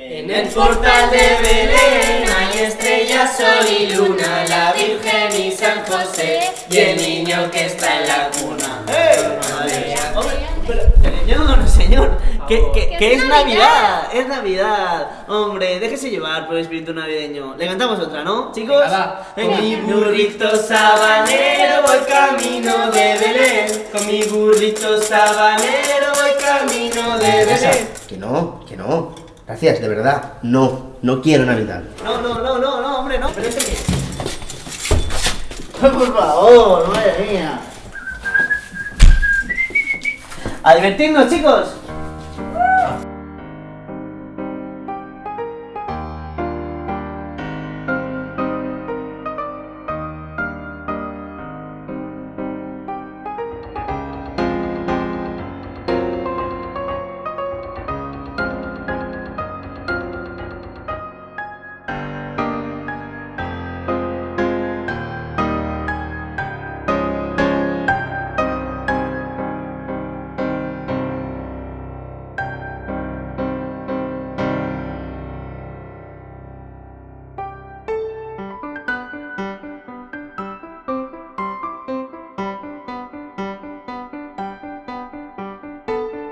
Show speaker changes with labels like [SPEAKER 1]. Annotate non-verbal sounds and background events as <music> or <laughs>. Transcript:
[SPEAKER 1] En el portal de Belén hay estrellas, sol y luna, la Virgen y San José y el niño que está en la cuna.
[SPEAKER 2] Hombre, pero, señor, señor, que, que, que es Navidad, es Navidad. Hombre, déjese llevar por el espíritu navideño. Le cantamos otra, ¿no, chicos?
[SPEAKER 1] Con mi burrito sabanero voy camino de Belén. Con mi burrito sabanero voy camino de Belén.
[SPEAKER 3] Que no, que no. Gracias, de verdad. No, no quiero Navidad.
[SPEAKER 2] No, no, no, no, no, hombre, no, pero este qué. <laughs> Por favor, madre mía. A divertirnos, chicos.